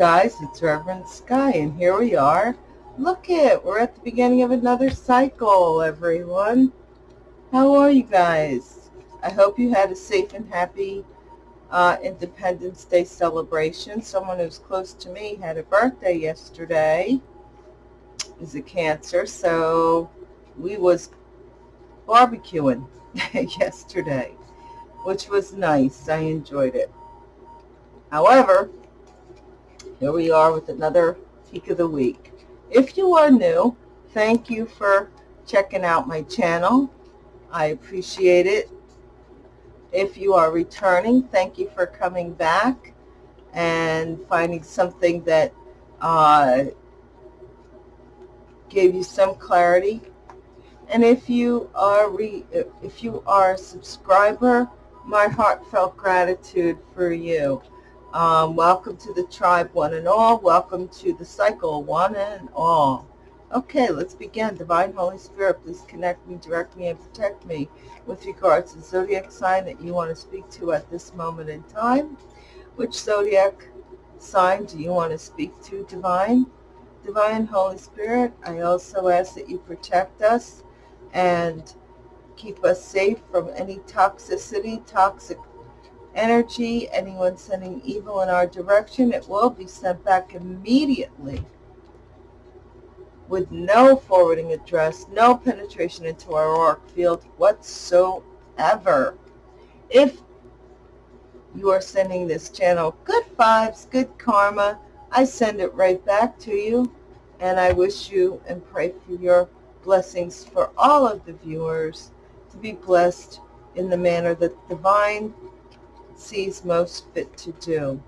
Guys, it's Reverend Sky and here we are. Look it, we're at the beginning of another cycle, everyone. How are you guys? I hope you had a safe and happy uh, Independence Day celebration. Someone who's close to me had a birthday yesterday. Is a Cancer, so we was barbecuing yesterday, which was nice. I enjoyed it. However, here we are with another peek of the week. If you are new, thank you for checking out my channel. I appreciate it. If you are returning, thank you for coming back and finding something that uh, gave you some clarity. And if you are re, if you are a subscriber, my heartfelt gratitude for you. Um, welcome to the tribe, one and all. Welcome to the cycle, one and all. Okay, let's begin. Divine Holy Spirit, please connect me, direct me, and protect me with regards to zodiac sign that you want to speak to at this moment in time. Which zodiac sign do you want to speak to, Divine? Divine Holy Spirit, I also ask that you protect us and keep us safe from any toxicity, toxic energy, anyone sending evil in our direction, it will be sent back immediately with no forwarding address, no penetration into our auric field whatsoever. If you are sending this channel good vibes, good karma, I send it right back to you. And I wish you and pray for your blessings for all of the viewers to be blessed in the manner that divine sees most fit to do.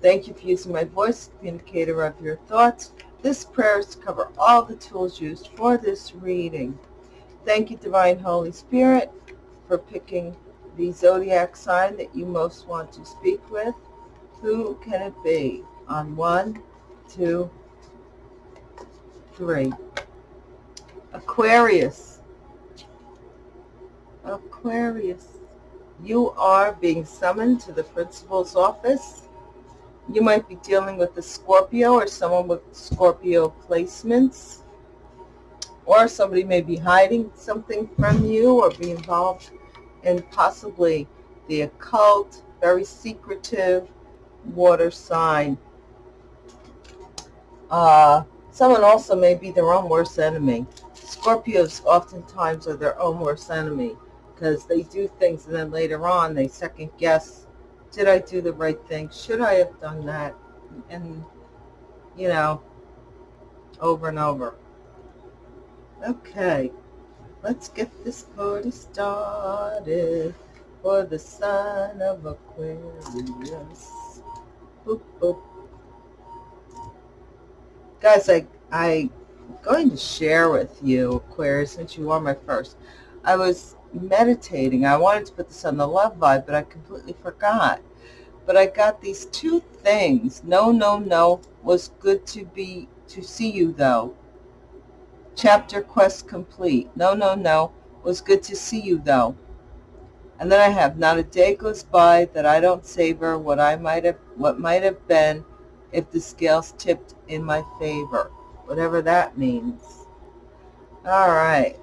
Thank you for using my voice, communicator of your thoughts. This prayer is to cover all the tools used for this reading. Thank you, Divine Holy Spirit, for picking the zodiac sign that you most want to speak with. Who can it be? On one, two, three. Aquarius. Aquarius you are being summoned to the principal's office. You might be dealing with a Scorpio or someone with Scorpio placements. Or somebody may be hiding something from you or be involved in possibly the occult, very secretive water sign. Uh, someone also may be their own worst enemy. Scorpios oftentimes are their own worst enemy because they do things and then later on they second guess, did I do the right thing? Should I have done that? And, you know, over and over. Okay, let's get this party started for the sign of Aquarius. Boop, boop. Guys, I, I'm going to share with you, Aquarius, since you are my first. I was meditating. I wanted to put this on the love vibe, but I completely forgot. But I got these two things. No, no, no was good to be to see you though. Chapter quest complete. No, no, no was good to see you though. And then I have not a day goes by that I don't savor what I might have what might have been if the scales tipped in my favor. Whatever that means. All right.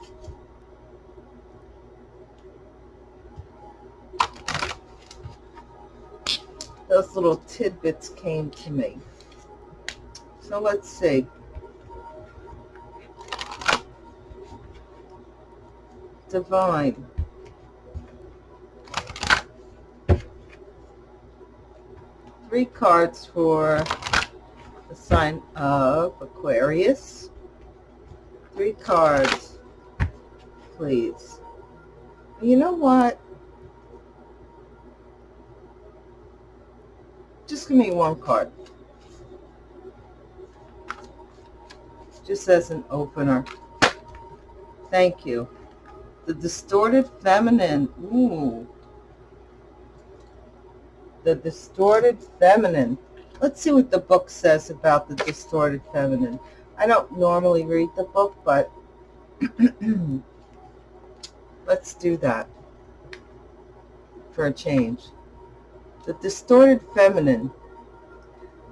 Those little tidbits came to me. So let's see. Divine. Three cards for the sign of Aquarius. Three cards, please. You know what? Just give me one card. Just as an opener. Thank you. The distorted feminine. Ooh. The distorted feminine. Let's see what the book says about the distorted feminine. I don't normally read the book, but let's do that for a change the distorted feminine.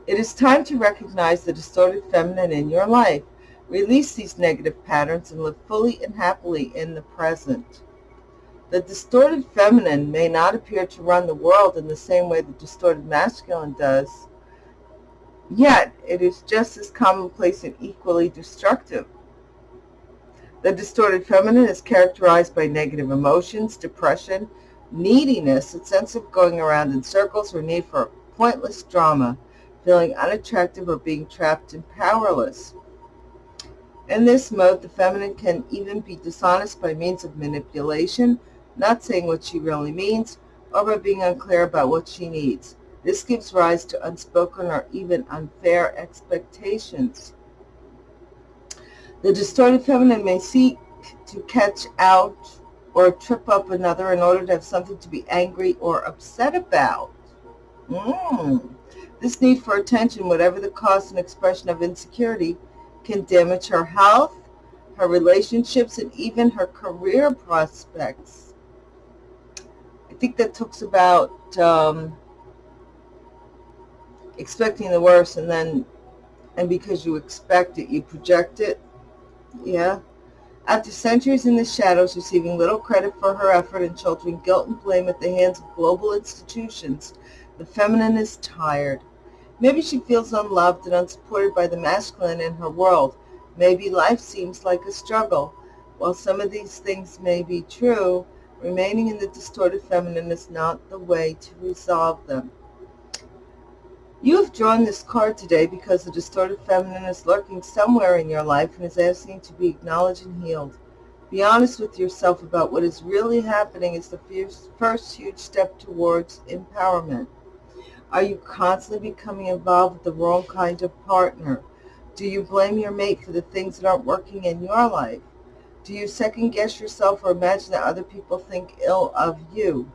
It is time to recognize the distorted feminine in your life. Release these negative patterns and live fully and happily in the present. The distorted feminine may not appear to run the world in the same way the distorted masculine does, yet it is just as commonplace and equally destructive. The distorted feminine is characterized by negative emotions, depression, neediness, a sense of going around in circles or need for pointless drama feeling unattractive or being trapped and powerless. In this mode, the feminine can even be dishonest by means of manipulation, not saying what she really means, or by being unclear about what she needs. This gives rise to unspoken or even unfair expectations. The distorted feminine may seek to catch out or trip up another in order to have something to be angry or upset about. Mm. This need for attention, whatever the cause and expression of insecurity, can damage her health, her relationships, and even her career prospects. I think that talks about um, expecting the worst and then, and because you expect it, you project it. Yeah. After centuries in the shadows, receiving little credit for her effort and sheltering guilt and blame at the hands of global institutions, the feminine is tired. Maybe she feels unloved and unsupported by the masculine in her world. Maybe life seems like a struggle. While some of these things may be true, remaining in the distorted feminine is not the way to resolve them. You have drawn this card today because the distorted feminine is lurking somewhere in your life and is asking to be acknowledged and healed. Be honest with yourself about what is really happening is the first huge step towards empowerment. Are you constantly becoming involved with the wrong kind of partner? Do you blame your mate for the things that aren't working in your life? Do you second guess yourself or imagine that other people think ill of you?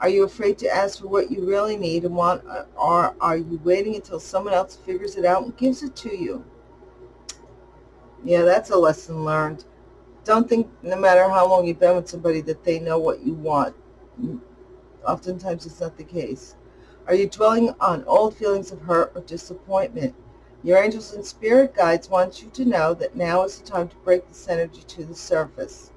Are you afraid to ask for what you really need and want, uh, or are you waiting until someone else figures it out and gives it to you? Yeah, that's a lesson learned. Don't think, no matter how long you've been with somebody, that they know what you want. Oftentimes it's not the case. Are you dwelling on old feelings of hurt or disappointment? Your angels and spirit guides want you to know that now is the time to break this energy to the surface.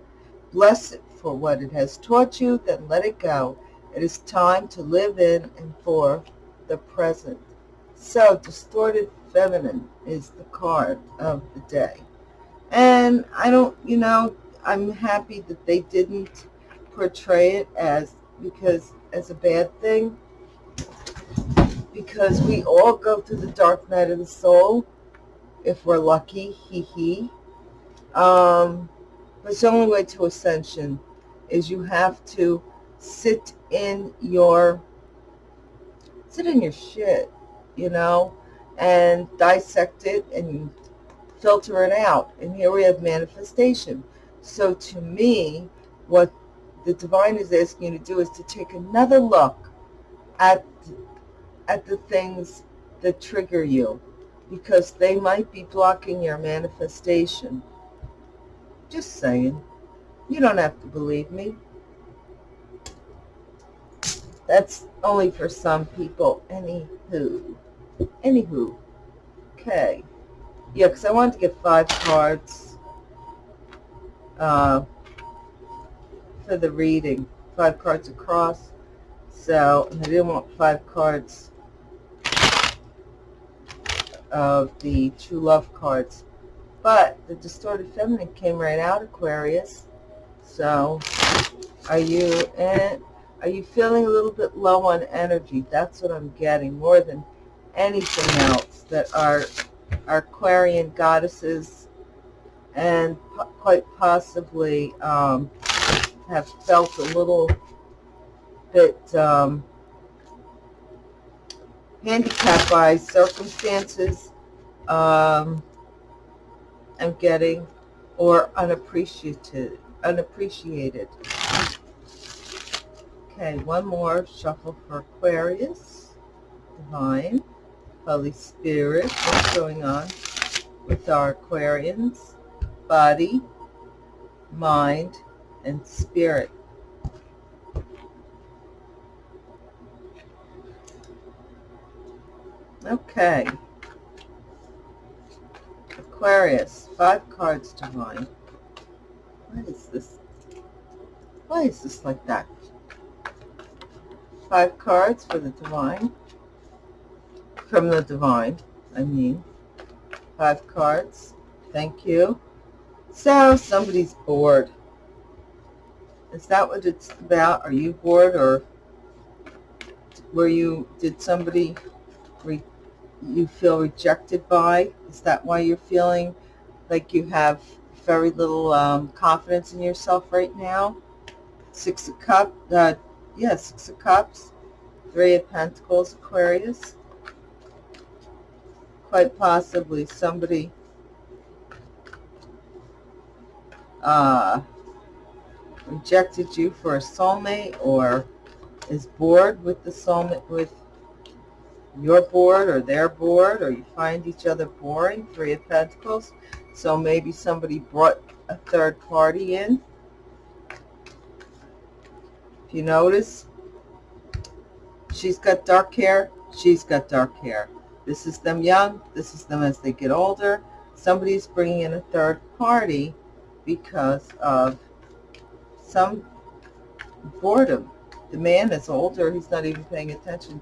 Bless it for what it has taught you, then let it go. It is time to live in and for the present. So, distorted feminine is the card of the day. And I don't, you know, I'm happy that they didn't portray it as, because, as a bad thing because we all go through the dark night of the soul if we're lucky, hee hee. Um, but the only way to ascension is you have to sit in your, sit in your shit, you know, and dissect it and filter it out. And here we have manifestation. So to me, what the divine is asking you to do is to take another look at at the things that trigger you because they might be blocking your manifestation. Just saying. You don't have to believe me. That's only for some people. Anywho. Anywho. Okay. Yeah, because I wanted to get five cards uh, for the reading. Five cards across. So, I didn't want five cards of the true love cards. But the distorted feminine came right out, Aquarius. So are you in, are you feeling a little bit low on energy? That's what I'm getting more than anything else that our, are Aquarian goddesses and po quite possibly um, have felt a little bit um, handicapped by circumstances um, I'm getting or unappreciated. unappreciated. Okay, one more shuffle for Aquarius. Divine, Holy Spirit, what's going on with our Aquarians? Body, mind, and spirit. Okay. Aquarius, five cards divine. Why is this? Why is this like that? Five cards for the divine. From the divine, I mean. Five cards. Thank you. So, somebody's bored. Is that what it's about? Are you bored or were you, did somebody re, you feel rejected by? Is that why you're feeling like you have very little um, confidence in yourself right now? Six of Cups, uh, yeah, Six of Cups, Three of Pentacles, Aquarius. Quite possibly somebody uh, rejected you for a soulmate or is bored with the soulmate, with your bored or their bored, or you find each other boring, Three of Pentacles. So maybe somebody brought a third party in. You notice, she's got dark hair, she's got dark hair. This is them young, this is them as they get older. Somebody's bringing in a third party because of some boredom. The man is older. He's not even paying attention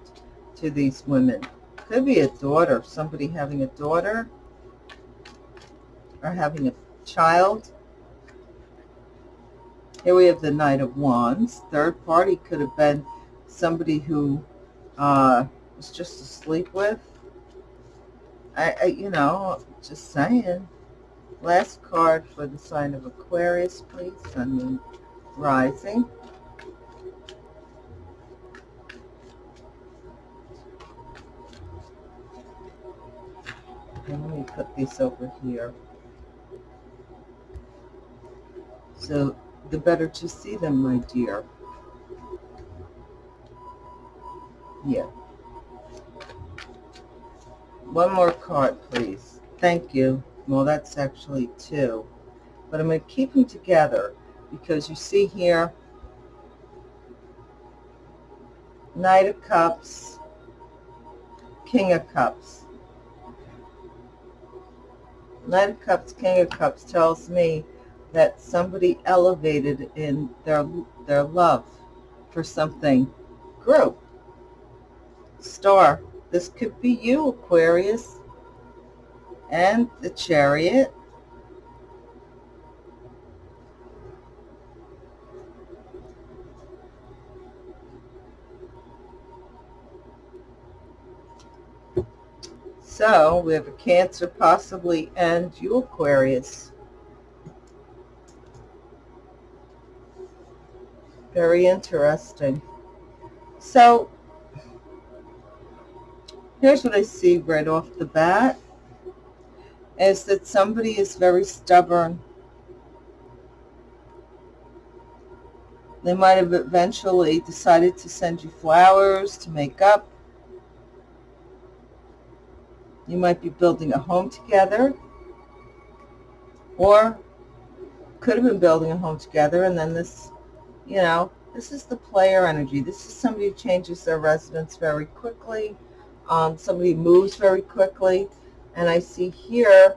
to these women. Could be a daughter, somebody having a daughter or having a child. Here we have the Knight of Wands. Third party could have been somebody who uh, was just asleep with. I, I, you know, just saying. Last card for the sign of Aquarius, please. Sun, Moon, Rising. Let me put this over here. So the better to see them, my dear. Yeah. One more card, please. Thank you. Well, that's actually two. But I'm going to keep them together because you see here, Knight of Cups, King of Cups. Knight of Cups, King of Cups tells me that somebody elevated in their their love for something grew. Star. This could be you, Aquarius. And the chariot. So we have a Cancer possibly and you Aquarius. Very interesting. So here's what I see right off the bat is that somebody is very stubborn. They might have eventually decided to send you flowers to make up. You might be building a home together or could have been building a home together and then this you know, this is the player energy. This is somebody who changes their residence very quickly. Um, somebody moves very quickly. And I see here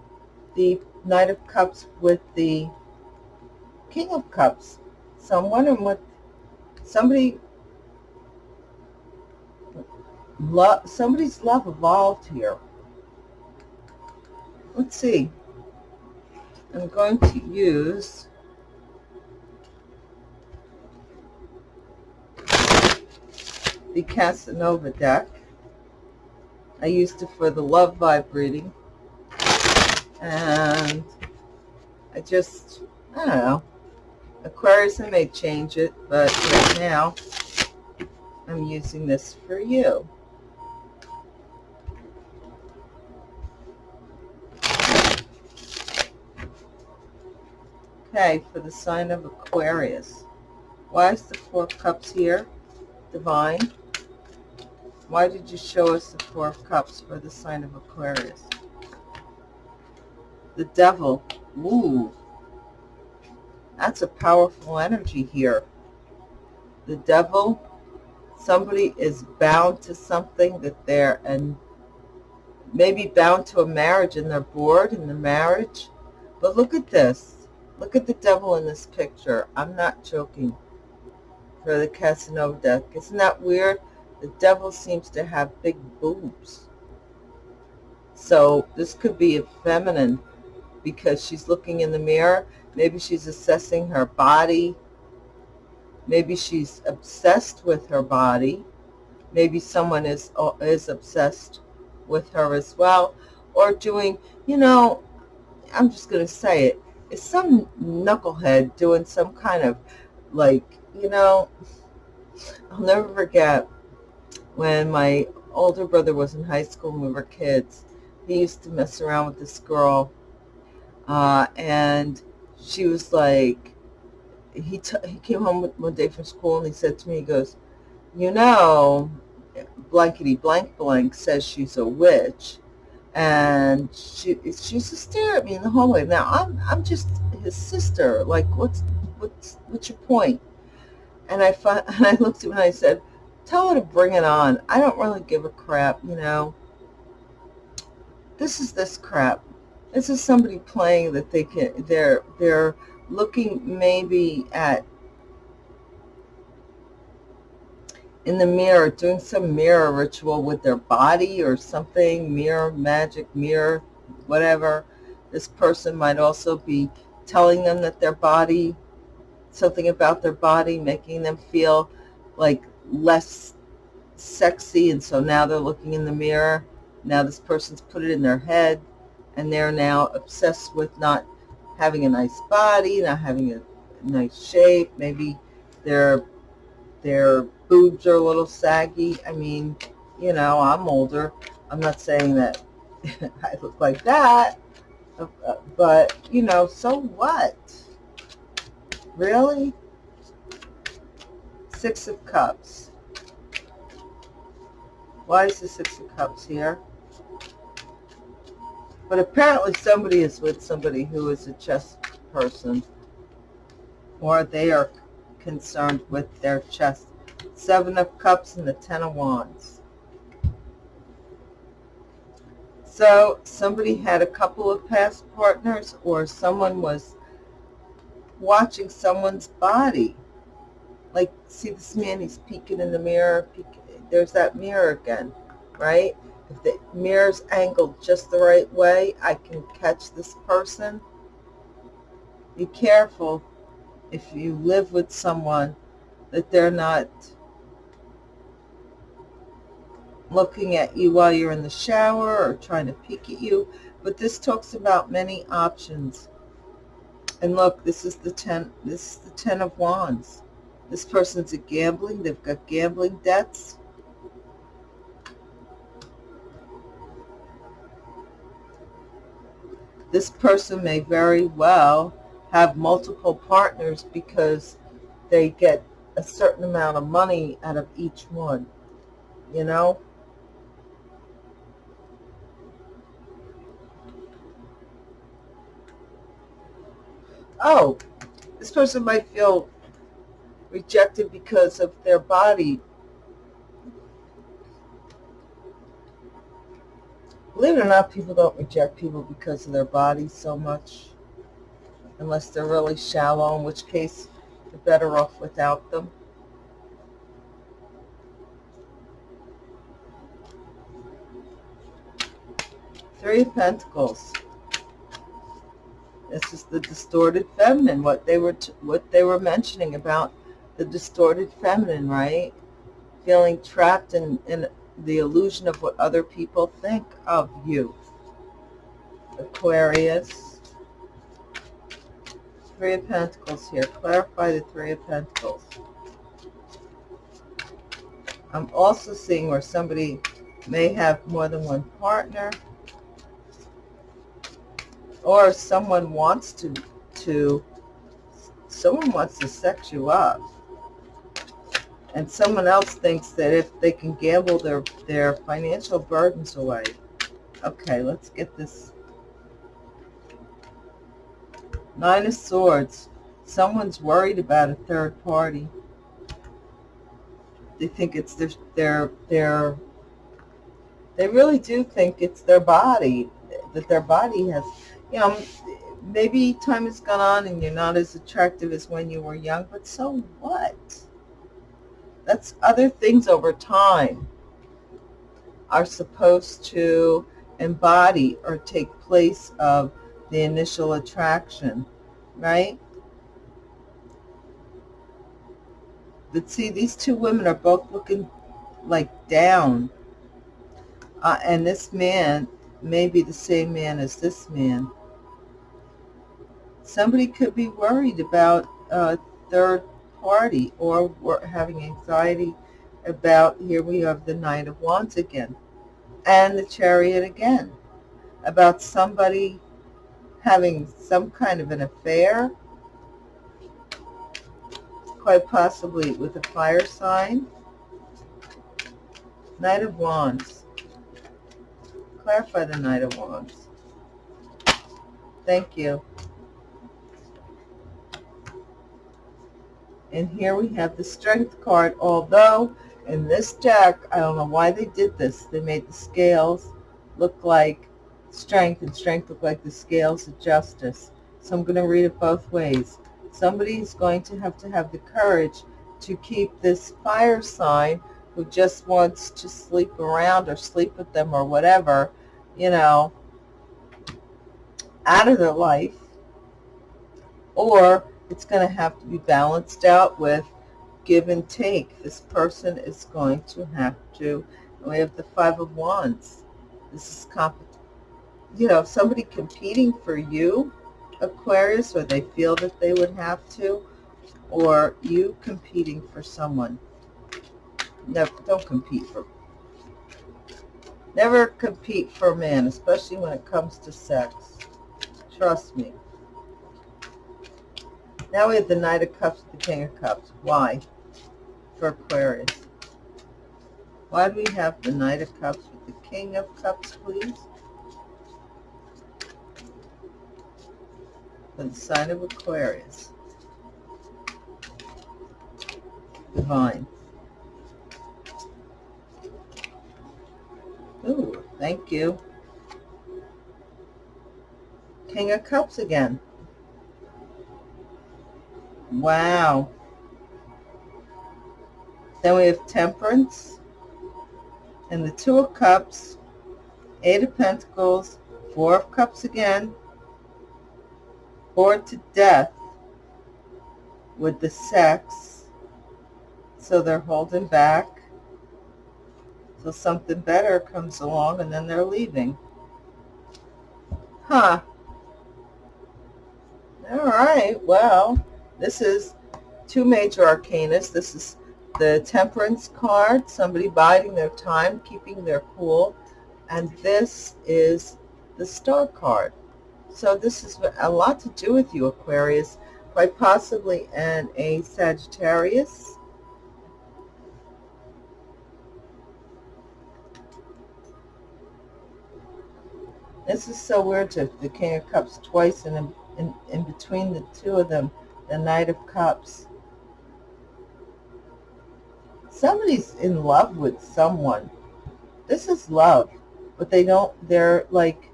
the Knight of Cups with the King of Cups. So I'm wondering what somebody love somebody's love evolved here. Let's see. I'm going to use the Casanova deck. I used it for the love vibe reading. And I just, I don't know. Aquarius, I may change it, but right now I'm using this for you. Okay, for the sign of Aquarius. Why is the Four Cups here? Divine. Why did you show us the Four of Cups for the sign of Aquarius? The Devil. Ooh. That's a powerful energy here. The Devil, somebody is bound to something that they're and maybe bound to a marriage and they're bored in the marriage. But look at this. Look at the devil in this picture. I'm not joking. For the Casanova deck. Isn't that weird? The devil seems to have big boobs. So this could be a feminine because she's looking in the mirror. Maybe she's assessing her body. Maybe she's obsessed with her body. Maybe someone is uh, is obsessed with her as well. Or doing, you know, I'm just going to say it, is some knucklehead doing some kind of like, you know, I'll never forget when my older brother was in high school and we were kids. He used to mess around with this girl uh, and she was like, he, he came home one day from school and he said to me, he goes, you know, blankety blank blank says she's a witch and she she used to stare at me in the hallway. Now I'm I'm just his sister. Like what's what's what's your point? And I and I looked at him and I said, "Tell her to bring it on. I don't really give a crap, you know. This is this crap. This is somebody playing that they can. They're they're looking maybe at in the mirror, doing some mirror ritual with their body or something, mirror, magic, mirror, whatever. This person might also be telling them that their body, something about their body, making them feel like less sexy. And so now they're looking in the mirror. Now this person's put it in their head and they're now obsessed with not having a nice body, not having a nice shape. Maybe they're they're boobs are a little saggy. I mean, you know, I'm older. I'm not saying that I look like that, uh, but, you know, so what? Really? Six of Cups. Why is the Six of Cups here? But apparently somebody is with somebody who is a chess person. Or they are concerned with their chest Seven of Cups and the Ten of Wands. So somebody had a couple of past partners or someone was watching someone's body. Like, see this man, he's peeking in the mirror. There's that mirror again, right? If the mirror's angled just the right way, I can catch this person. Be careful if you live with someone that they're not looking at you while you're in the shower or trying to peek at you. But this talks about many options. And look, this is the ten. This is the ten of wands. This person's a gambling. They've got gambling debts. This person may very well have multiple partners because they get a certain amount of money out of each one. You know? oh, this person might feel rejected because of their body. Believe it or not, people don't reject people because of their body so much, unless they're really shallow, in which case you're better off without them. Three of Pentacles. This is the distorted feminine, what they were what they were mentioning about the distorted feminine, right? Feeling trapped in, in the illusion of what other people think of you. Aquarius. Three of Pentacles here. Clarify the Three of Pentacles. I'm also seeing where somebody may have more than one partner or someone wants to to someone wants to sex you up and someone else thinks that if they can gamble their their financial burdens away. Okay let's get this. Nine of swords. Someone's worried about a third party. They think it's their their their They really do think it's their body, that their body has, you know, maybe time has gone on and you're not as attractive as when you were young, but so what? That's other things over time are supposed to embody or take place of the initial attraction, right? But see, these two women are both looking like down. Uh, and this man may be the same man as this man. Somebody could be worried about a third party or we're having anxiety about, here we have the Knight of Wands again, and the Chariot again, about somebody having some kind of an affair, quite possibly with a fire sign. Knight of Wands. Clarify the Knight of Wands. Thank you. And here we have the Strength card, although in this deck, I don't know why they did this. They made the scales look like strength and strength look like the scales of justice. So I'm going to read it both ways. Somebody is going to have to have the courage to keep this fire sign who just wants to sleep around or sleep with them or whatever, you know, out of their life. Or it's going to have to be balanced out with give and take. This person is going to have to, we have the Five of Wands. This is comp you know, somebody competing for you, Aquarius, or they feel that they would have to, or you competing for someone. No, don't compete for, never compete for a man, especially when it comes to sex. Trust me. Now we have the Knight of Cups with the King of Cups. Why? For Aquarius. Why do we have the Knight of Cups with the King of Cups, please? For the sign of Aquarius. Divine. Ooh, thank you. King of Cups again. Wow. Then we have Temperance. And the Two of Cups, Eight of Pentacles, Four of Cups again, bored to death with the sex, so they're holding back. Till something better comes along and then they're leaving. Huh. All right, well, this is two major arcanas. This is the Temperance card, somebody biding their time, keeping their cool. And this is the Star card. So this is a lot to do with you, Aquarius, quite possibly and a Sagittarius. This is so weird to the King of Cups twice and in, in, in between the two of them the Knight of Cups. Somebody's in love with someone. This is love, but they don't, they're like,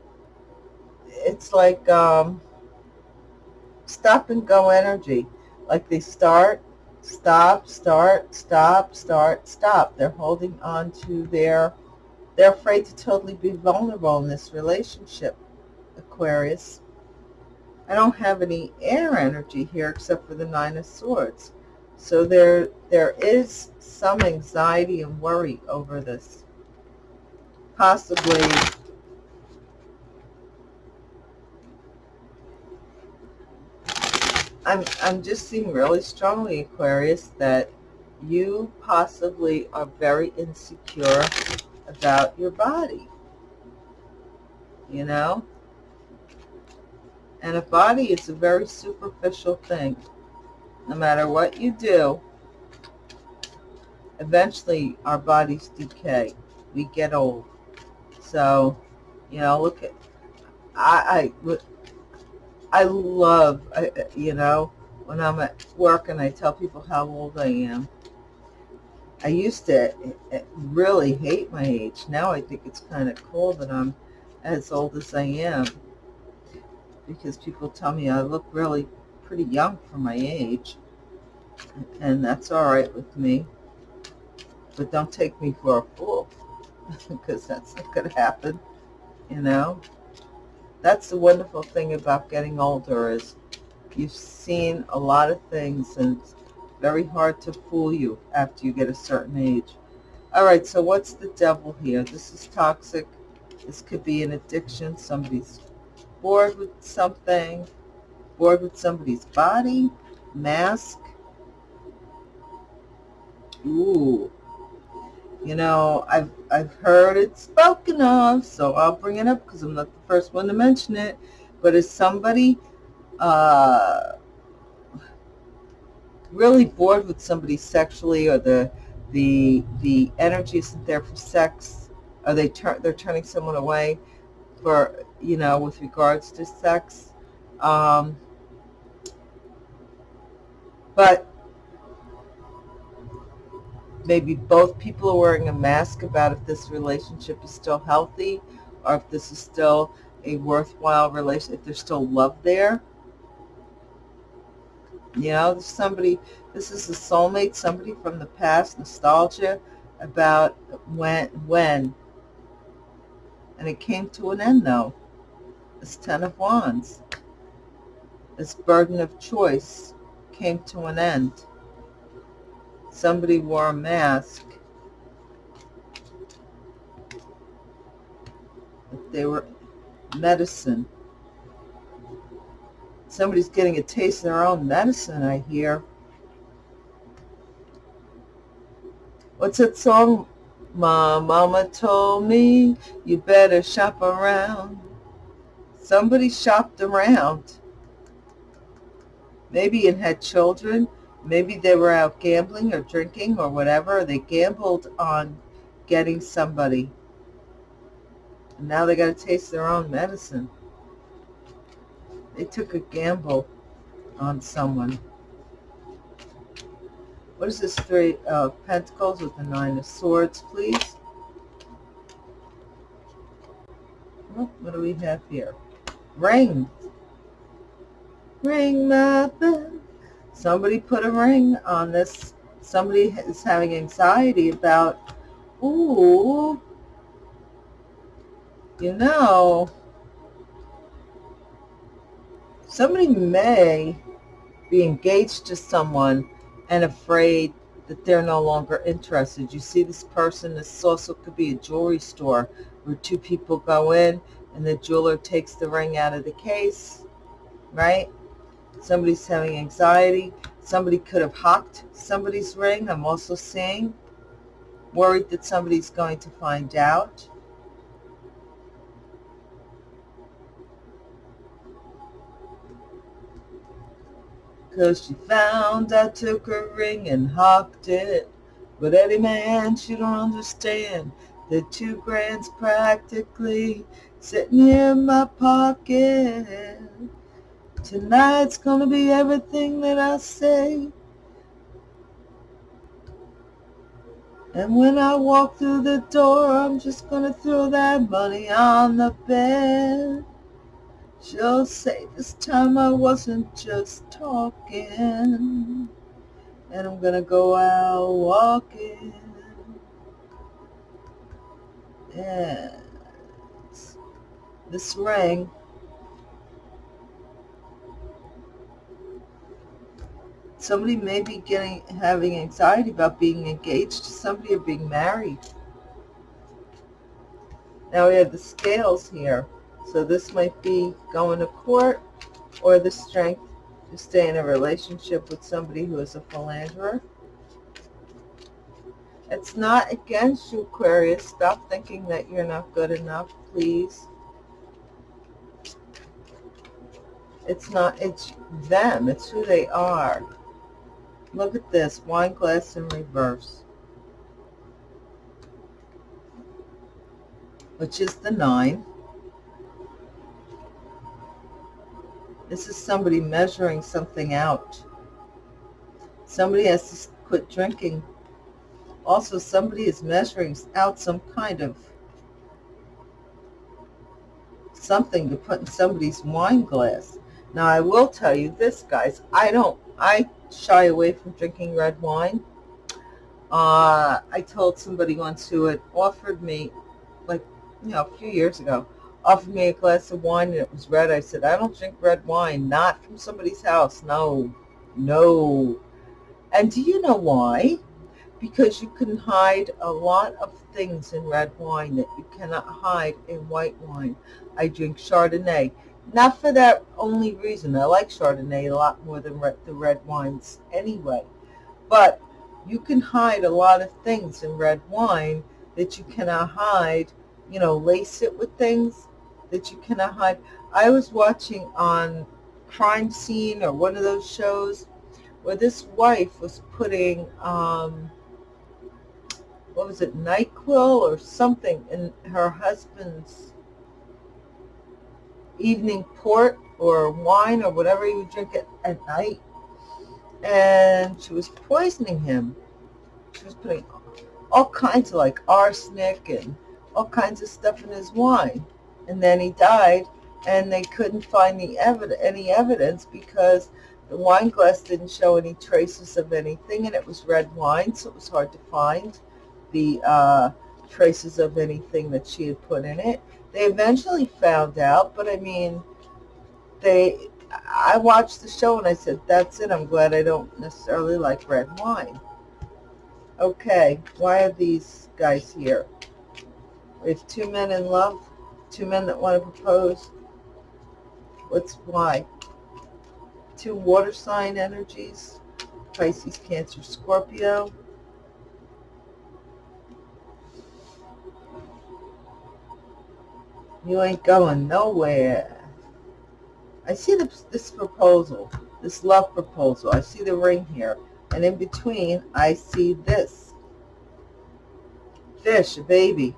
it's like um, stop and go energy. Like they start, stop, start, stop, start, stop. They're holding on to their, they're afraid to totally be vulnerable in this relationship, Aquarius. I don't have any air energy here except for the Nine of Swords. So there, there is some anxiety and worry over this. Possibly I'm, I'm just seeing really strongly, Aquarius, that you possibly are very insecure about your body. You know? And a body is a very superficial thing. No matter what you do, eventually our bodies decay. We get old. So, you know, look at, I, I, I love, you know, when I'm at work and I tell people how old I am. I used to eh, eh, really hate my age. Now I think it's kind of cool that I'm as old as I am because people tell me I look really pretty young for my age and that's all right with me. But don't take me for a fool because that's not going to happen, you know. That's the wonderful thing about getting older is you've seen a lot of things and it's very hard to fool you after you get a certain age. All right, so what's the devil here? This is toxic. This could be an addiction. Somebody's bored with something, bored with somebody's body, mask. Ooh. You know, I've, I've heard it spoken of, so I'll bring it up because I'm not the first one to mention it. But is somebody uh, really bored with somebody sexually or the the the energy isn't there for sex are they turn they're turning someone away for you know with regards to sex um, but maybe both people are wearing a mask about if this relationship is still healthy or if this is still a worthwhile relation if there's still love there you know, somebody, this is a soulmate, somebody from the past, nostalgia about when, when. And it came to an end, though. This Ten of Wands. This burden of choice came to an end. Somebody wore a mask. They were medicine Somebody's getting a taste of their own medicine, I hear. What's that song? My mama told me you better shop around. Somebody shopped around. Maybe and had children. Maybe they were out gambling or drinking or whatever. They gambled on getting somebody. And now they got to taste their own medicine. They took a gamble on someone. What is this three of pentacles with the nine of swords, please? Oh, what do we have here? Ring. Ring bell. Somebody put a ring on this. Somebody is having anxiety about, ooh, you know, somebody may be engaged to someone and afraid that they're no longer interested. You see this person, this also could be a jewelry store where two people go in and the jeweler takes the ring out of the case, right? Somebody's having anxiety. Somebody could have hocked somebody's ring, I'm also seeing. Worried that somebody's going to find out. Cause she found I took her ring and hocked it. But any man, she don't understand the two grand's practically sitting in my pocket. Tonight's gonna be everything that I say. And when I walk through the door, I'm just gonna throw that money on the bed. She'll say this time I wasn't just talking. And I'm gonna go out walking. Yes. This ring somebody may be getting having anxiety about being engaged to somebody or being married. Now we have the scales here. So this might be going to court or the strength to stay in a relationship with somebody who is a philanderer. It's not against you, Aquarius. Stop thinking that you're not good enough, please. It's not, it's them. It's who they are. Look at this, wine glass in reverse. Which is the nine. This is somebody measuring something out. Somebody has to quit drinking Also, somebody is measuring out some kind of something to put in somebody's wine glass. Now, I will tell you this, guys. I don't, I shy away from drinking red wine. Uh, I told somebody once who had offered me, like, you know, a few years ago, offered me a glass of wine and it was red. I said, I don't drink red wine, not from somebody's house. No, no. And do you know why? Because you can hide a lot of things in red wine that you cannot hide in white wine. I drink Chardonnay. Not for that only reason. I like Chardonnay a lot more than red, the red wines anyway. But you can hide a lot of things in red wine that you cannot hide. You know, lace it with things that you cannot hide. I was watching on Crime Scene or one of those shows where this wife was putting, um, what was it, NyQuil or something in her husband's evening port or wine or whatever you drink at, at night. And she was poisoning him. She was putting all kinds of like arsenic and all kinds of stuff in his wine. And then he died and they couldn't find the evid any evidence because the wine glass didn't show any traces of anything and it was red wine so it was hard to find the uh, traces of anything that she had put in it. They eventually found out, but I mean, they, I watched the show and I said, that's it. I'm glad I don't necessarily like red wine. Okay, why are these guys here? We have two men in love, two men that want to propose. What's why? Two water sign energies, Pisces, Cancer, Scorpio. You ain't going nowhere. I see this, this proposal, this love proposal. I see the ring here. And in between, I see this. Fish, a baby.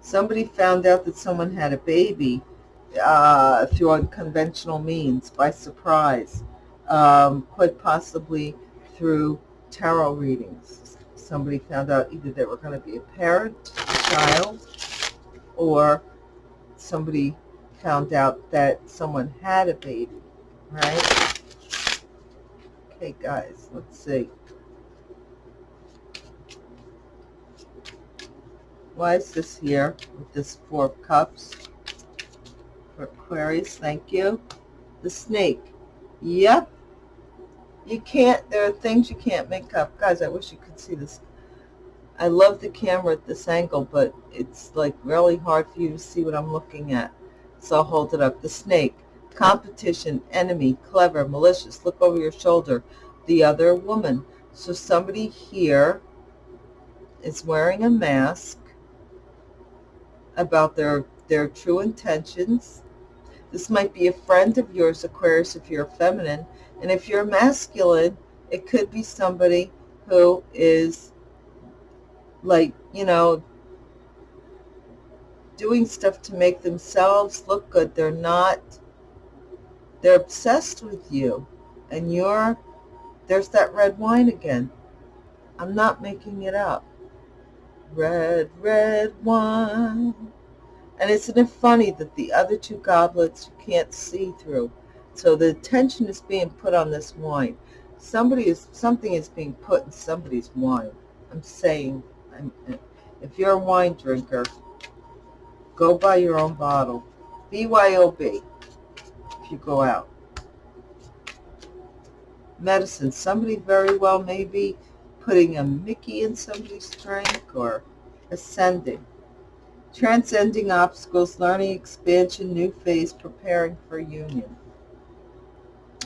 Somebody found out that someone had a baby uh, through unconventional means, by surprise. Um, quite possibly through tarot readings. Somebody found out either they were going to be a parent, child or somebody found out that someone had a baby, right? Okay, guys, let's see. Why is this here with this Four of Cups? For Aquarius, thank you. The snake. Yep. You can't, there are things you can't make up. Guys, I wish you could see this I love the camera at this angle, but it's like really hard for you to see what I'm looking at. So I'll hold it up. The snake, competition, enemy, clever, malicious, look over your shoulder. The other woman. So somebody here is wearing a mask about their, their true intentions. This might be a friend of yours, Aquarius, if you're feminine. And if you're masculine, it could be somebody who is like, you know, doing stuff to make themselves look good. They're not, they're obsessed with you. And you're, there's that red wine again. I'm not making it up. Red, red wine. And isn't it funny that the other two goblets you can't see through? So the attention is being put on this wine. Somebody is, something is being put in somebody's wine. I'm saying if you're a wine drinker, go buy your own bottle. BYOB if you go out. Medicine. Somebody very well may be putting a Mickey in somebody's drink or ascending. Transcending obstacles, learning expansion, new phase, preparing for union.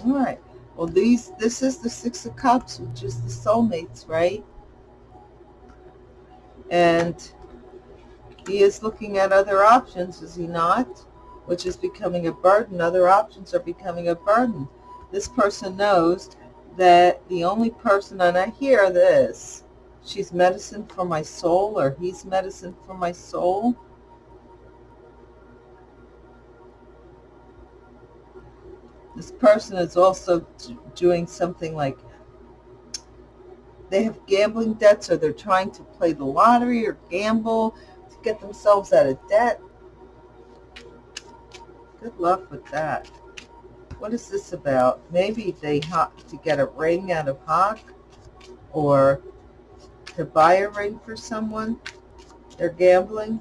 All right. Well, these this is the Six of Cups, which is the soulmates, right? And he is looking at other options, is he not? Which is becoming a burden. Other options are becoming a burden. This person knows that the only person, and I hear this, she's medicine for my soul, or he's medicine for my soul. This person is also doing something like they have gambling debts or they're trying to play the lottery or gamble to get themselves out of debt. Good luck with that. What is this about? Maybe they have to get a ring out of Hawk or to buy a ring for someone. They're gambling.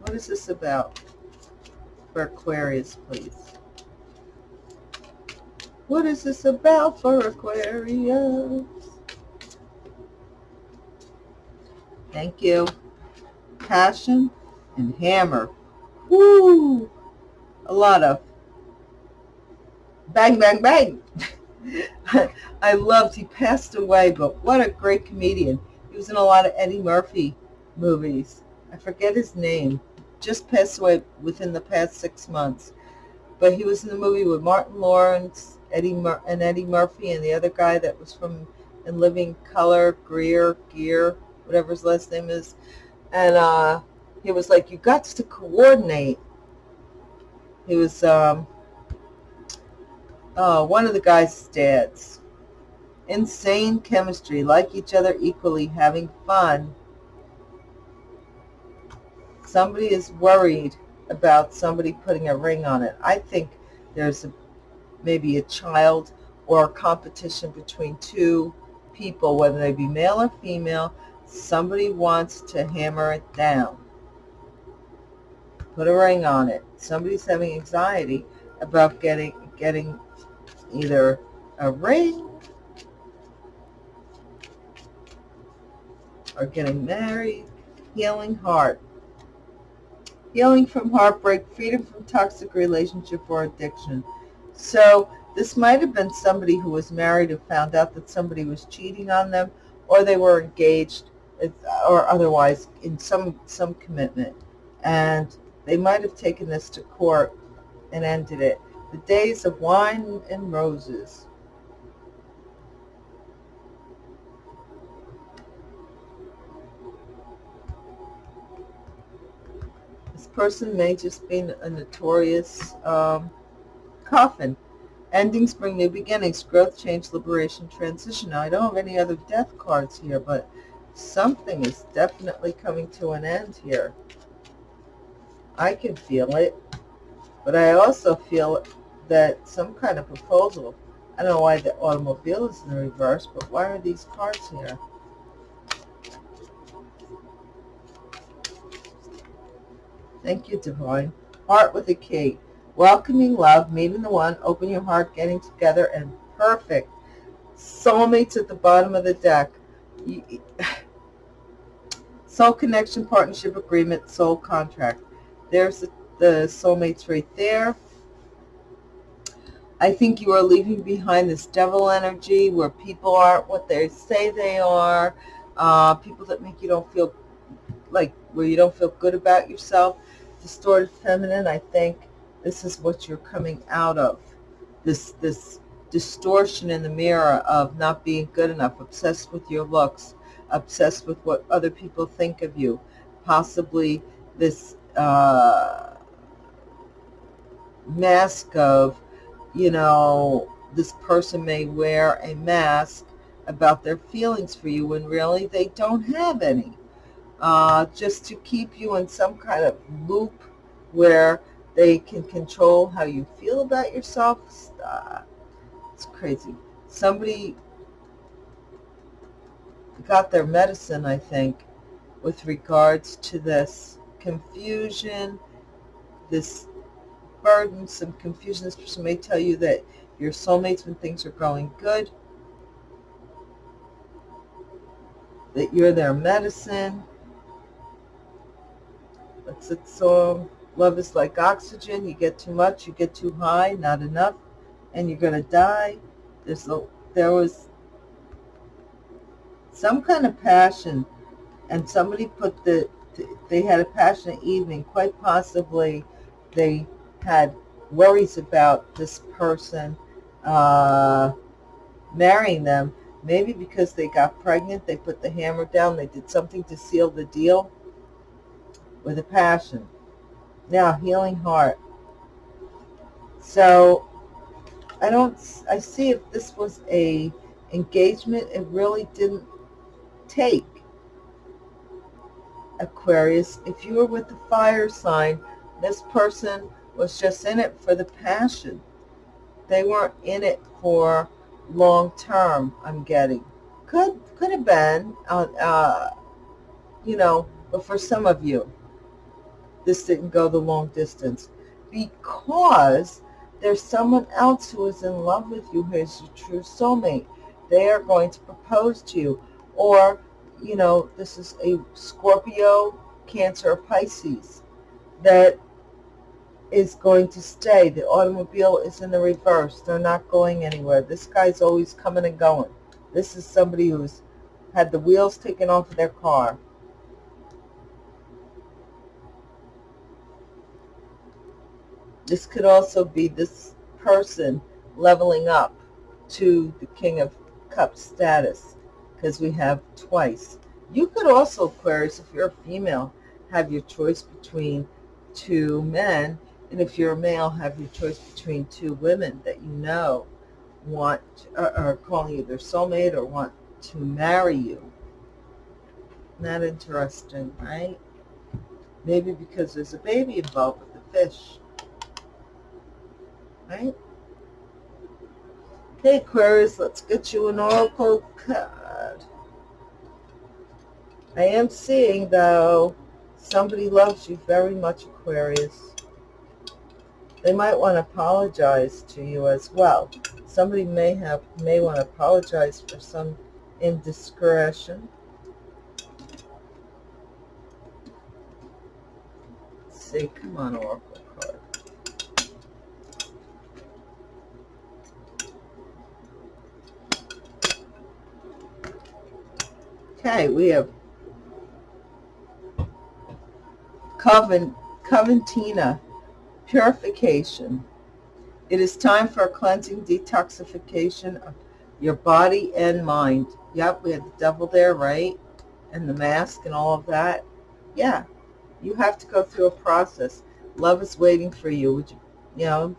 What is this about? For Aquarius, please. What is this about for Aquarius? Thank you. Passion and hammer. Woo! A lot of bang, bang, bang. I loved, he passed away, but what a great comedian. He was in a lot of Eddie Murphy movies. I forget his name. Just passed away within the past six months. But he was in the movie with Martin Lawrence, Eddie Mur- and Eddie Murphy, and the other guy that was from In Living Color, Greer, Gear, whatever his last name is. And uh, he was like, you got to coordinate. He was um, uh, one of the guy's dads. Insane chemistry, like each other equally, having fun. Somebody is worried about somebody putting a ring on it. I think there's a, maybe a child or a competition between two people, whether they be male or female. Somebody wants to hammer it down. Put a ring on it. Somebody's having anxiety about getting getting either a ring or getting married, healing heart, healing from heartbreak, freedom from toxic relationship or addiction. So this might have been somebody who was married who found out that somebody was cheating on them or they were engaged or otherwise in some, some commitment. And they might have taken this to court and ended it the days of wine and roses. This person may just be a notorious um, coffin. Endings bring new beginnings, growth, change, liberation, transition. Now, I don't have any other death cards here, but something is definitely coming to an end here. I can feel it, but I also feel that some kind of proposal. I don't know why the automobile is in the reverse, but why are these cards here? Thank you, Divine. Heart with a key. Welcoming love, meeting the one, open your heart, getting together, and perfect. Soulmates at the bottom of the deck. Soul connection, partnership agreement, soul contract. There's the, soulmates right there. I think you are leaving behind this devil energy where people aren't what they say they are, uh, people that make you don't feel like where you don't feel good about yourself. Distorted feminine, I think this is what you're coming out of. This this distortion in the mirror of not being good enough, obsessed with your looks, obsessed with what other people think of you, possibly this uh, mask of you know, this person may wear a mask about their feelings for you when really they don't have any. Uh, just to keep you in some kind of loop where they can control how you feel about yourself. Uh, it's crazy. Somebody got their medicine, I think, with regards to this confusion, this burden, some confusion. This person may tell you that your soulmates when things are going good, that you're their medicine. That's it. So love is like oxygen. You get too much, you get too high, not enough, and you're going to die. There's a, there was some kind of passion, and somebody put the, they had a passionate evening. Quite possibly they had worries about this person uh, marrying them, maybe because they got pregnant, they put the hammer down, they did something to seal the deal with a passion. Now, healing heart. So, I don't, I see if this was a, engagement, it really didn't take. Aquarius, if you were with the fire sign, this person was just in it for the passion. They weren't in it for long term, I'm getting. Could, could have been, uh, uh, you know, but for some of you, this didn't go the long distance because there's someone else who is in love with you who is your true soulmate. They are going to propose to you. Or, you know, this is a Scorpio, Cancer, or Pisces that is going to stay. The automobile is in the reverse. They're not going anywhere. This guy's always coming and going. This is somebody who's had the wheels taken off of their car. This could also be this person leveling up to the King of Cups status because we have twice. You could also, Aquarius, if you're a female, have your choice between two men. And if you're a male, have your choice between two women that you know want, or are calling you their soulmate or want to marry you. That interesting, right? Maybe because there's a baby involved with the fish right? Okay, Aquarius, let's get you an oracle card. I am seeing, though, somebody loves you very much, Aquarius. They might want to apologize to you as well. Somebody may have may want to apologize for some indiscretion. Let's see, come on, Oracle. Okay, we have Coven, Coventina, purification. It is time for a cleansing detoxification of your body and mind. Yep, we had the devil there, right? And the mask and all of that. Yeah, you have to go through a process. Love is waiting for you. Would you, you know,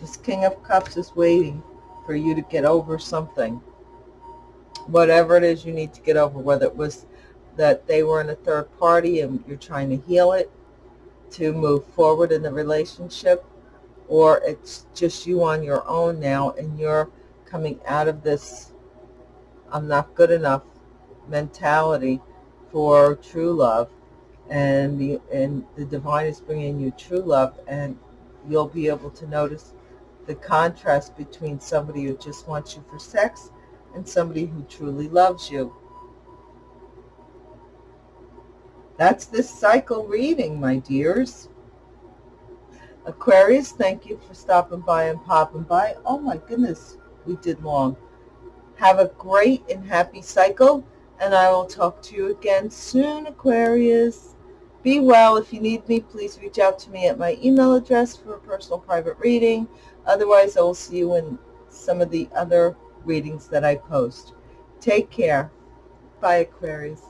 this King of Cups is waiting for you to get over something. Whatever it is you need to get over, whether it was that they were in a third party and you're trying to heal it to move forward in the relationship, or it's just you on your own now and you're coming out of this I'm not good enough mentality for true love and the and the divine is bringing you true love and you'll be able to notice the contrast between somebody who just wants you for sex and somebody who truly loves you. That's this cycle reading, my dears. Aquarius, thank you for stopping by and popping by. Oh my goodness, we did long. Have a great and happy cycle, and I will talk to you again soon, Aquarius. Be well. If you need me, please reach out to me at my email address for a personal private reading. Otherwise, I will see you in some of the other readings that I post. Take care. Bye, Aquarius.